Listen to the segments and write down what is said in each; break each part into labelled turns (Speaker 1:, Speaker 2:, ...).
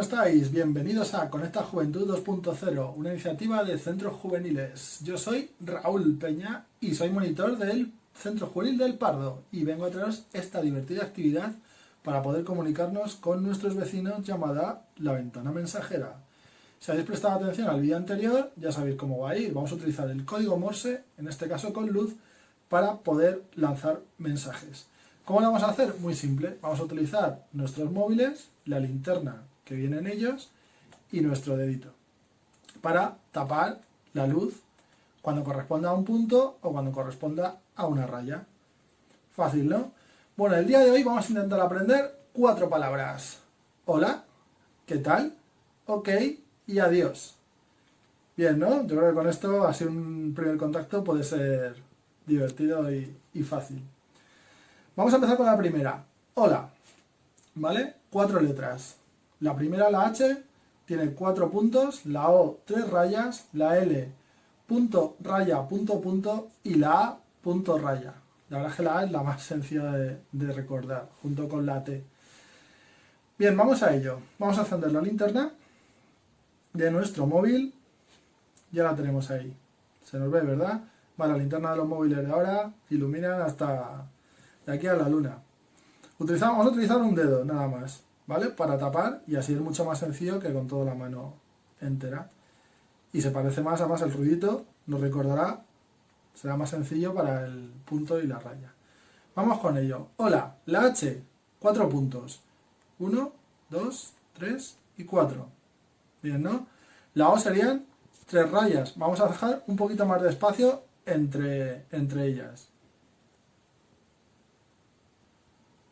Speaker 1: estáis? Bienvenidos a Conecta Juventud 2.0, una iniciativa de centros juveniles. Yo soy Raúl Peña y soy monitor del Centro Juvenil del Pardo y vengo a traeros esta divertida actividad para poder comunicarnos con nuestros vecinos llamada La Ventana Mensajera. Si habéis prestado atención al vídeo anterior, ya sabéis cómo va a ir. Vamos a utilizar el código Morse, en este caso con luz, para poder lanzar mensajes. ¿Cómo lo vamos a hacer? Muy simple. Vamos a utilizar nuestros móviles, la linterna que viene en ellos y nuestro dedito para tapar la luz cuando corresponda a un punto o cuando corresponda a una raya. Fácil, ¿no? Bueno, el día de hoy vamos a intentar aprender cuatro palabras. Hola, ¿qué tal? Ok y adiós. Bien, ¿no? Yo creo que con esto, así un primer contacto puede ser divertido y, y fácil. Vamos a empezar con la primera. Hola. ¿Vale? Cuatro letras. La primera, la H, tiene cuatro puntos, la O, tres rayas, la L, punto, raya, punto, punto, y la A, punto, raya. La verdad es que la A es la más sencilla de, recordar, junto con la T. Bien, vamos a ello. Vamos a encender la linterna de nuestro móvil. Ya la tenemos ahí. Se nos ve, ¿verdad? Vale, la linterna de los móviles de ahora iluminan hasta de aquí a la luna. Utilizamos, vamos a utilizar un dedo, nada más, ¿vale? Para tapar y así es mucho más sencillo que con toda la mano entera. Y se parece más, además el ruidito nos recordará, será más sencillo para el punto y la raya. Vamos con ello. Hola, la H, cuatro puntos. Uno, dos, tres y cuatro. Bien, ¿no? La O serían tres rayas. Vamos a dejar un poquito más de espacio entre, entre ellas.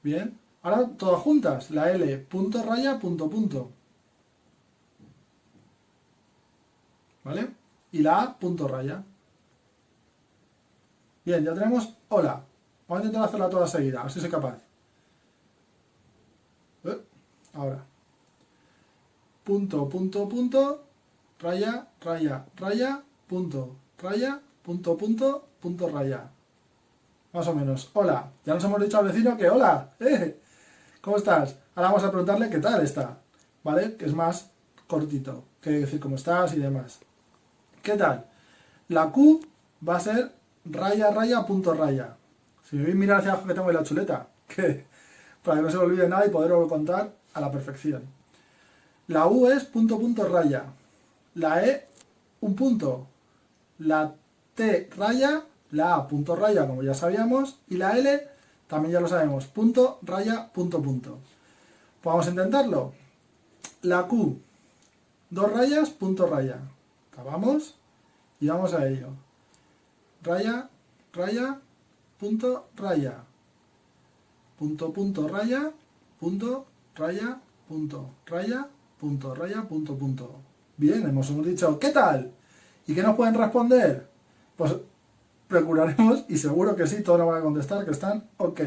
Speaker 1: Bien. Ahora todas juntas. La L, punto, raya, punto, punto. ¿Vale? Y la A, punto, raya. Bien, ya tenemos hola. Vamos a intentar hacerla toda seguida, a ver si soy capaz. Eh, ahora. Punto, punto, punto, raya, raya, raya, punto, raya, punto, punto, punto, raya. Más o menos. Hola. Ya nos hemos dicho al vecino que hola. ¿eh? ¿Cómo estás? Ahora vamos a preguntarle qué tal está. ¿Vale? Que es más cortito. Que decir cómo estás y demás. ¿Qué tal? La Q va a ser raya, raya, punto, raya. Si me voy a mirar hacia abajo que tengo ahí la chuleta. Que, para que no se me olvide nada y poderlo contar a la perfección. La U es punto, punto, raya. La E, un punto. La T, raya, la A, punto raya, como ya sabíamos, y la L, también ya lo sabemos, punto raya, punto punto. Pues vamos a intentarlo. La Q, dos rayas, punto raya. Acabamos y vamos a ello. Raya, raya, punto raya. Punto, punto, raya, punto, raya, punto, raya, punto, raya, punto, punto. Bien, hemos, hemos dicho, ¿qué tal? ¿Y qué nos pueden responder? Pues procuraremos, y seguro que sí, todos nos van a contestar que están ok,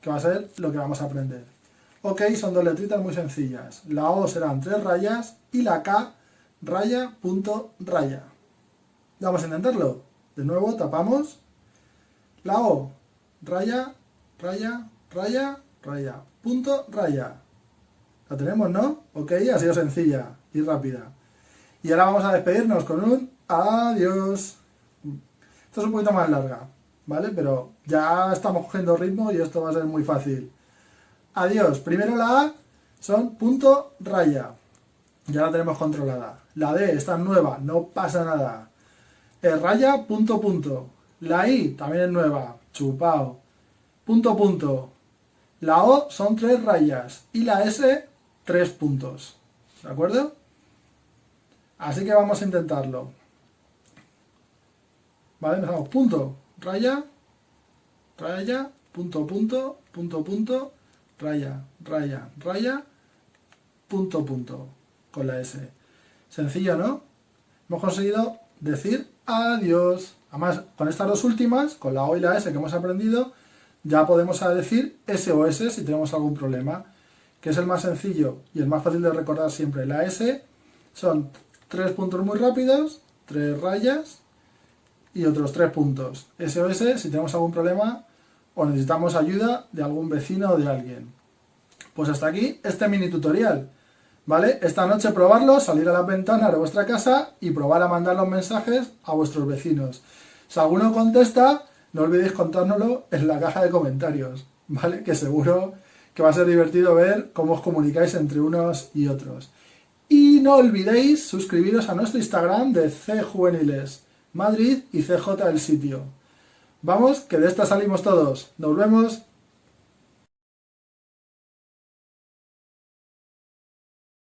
Speaker 1: que va a ser lo que vamos a aprender. Ok son dos letritas muy sencillas. La O serán tres rayas y la K raya, punto, raya. Vamos a intentarlo. De nuevo tapamos. La O, raya, raya, raya, raya, punto, raya. La tenemos, ¿no? Ok, ha sido sencilla y rápida. Y ahora vamos a despedirnos con un adiós. Esto es un poquito más larga, ¿vale? Pero ya estamos cogiendo ritmo y esto va a ser muy fácil. Adiós. Primero la A son punto raya. Ya la tenemos controlada. La D está nueva, no pasa nada. El raya punto punto. La I también es nueva, chupao. Punto punto. La O son tres rayas y la S tres puntos. ¿De acuerdo? Así que vamos a intentarlo. ¿Vale? Empezamos punto, raya, raya, punto, punto, punto, punto, raya, raya, raya, punto, punto, con la S. Sencillo, ¿no? Hemos conseguido decir adiós. Además, con estas dos últimas, con la O y la S que hemos aprendido, ya podemos decir SOS si tenemos algún problema, que es el más sencillo y el más fácil de recordar siempre. La S son tres puntos muy rápidos, tres rayas, y otros tres puntos. SOS si tenemos algún problema o necesitamos ayuda de algún vecino o de alguien. Pues hasta aquí este mini tutorial. ¿Vale? Esta noche probarlo, salir a la ventana de vuestra casa y probar a mandar los mensajes a vuestros vecinos. Si alguno contesta, no olvidéis contárnoslo en la caja de comentarios, ¿vale? Que seguro que va a ser divertido ver cómo os comunicáis entre unos y otros. Y no olvidéis suscribiros a nuestro Instagram de C Juveniles Madrid y CJ el sitio. Vamos, que de esta salimos todos. Nos vemos.